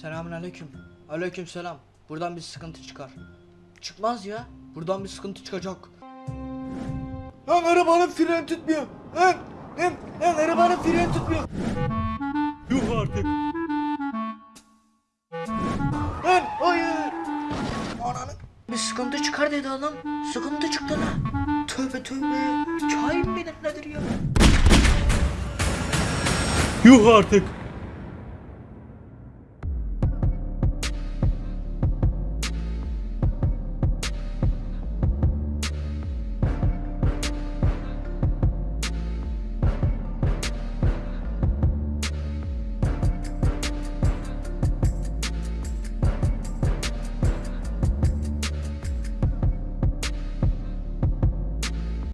Selamun aleyküm. Aleyküm selam. Buradan bir sıkıntı çıkar. Çıkmaz ya. Buradan bir sıkıntı çıkacak. Lan arabanın freni tutmuyor. Lan lan lan arabanın freni tutmuyor. Yuh artık. Lan hayır. Ananı. Bir sıkıntı çıkar dedi adam. Sıkıntı çıktı lan. Tövbe tövbe. Kain midir nedir ya? Yuh artık.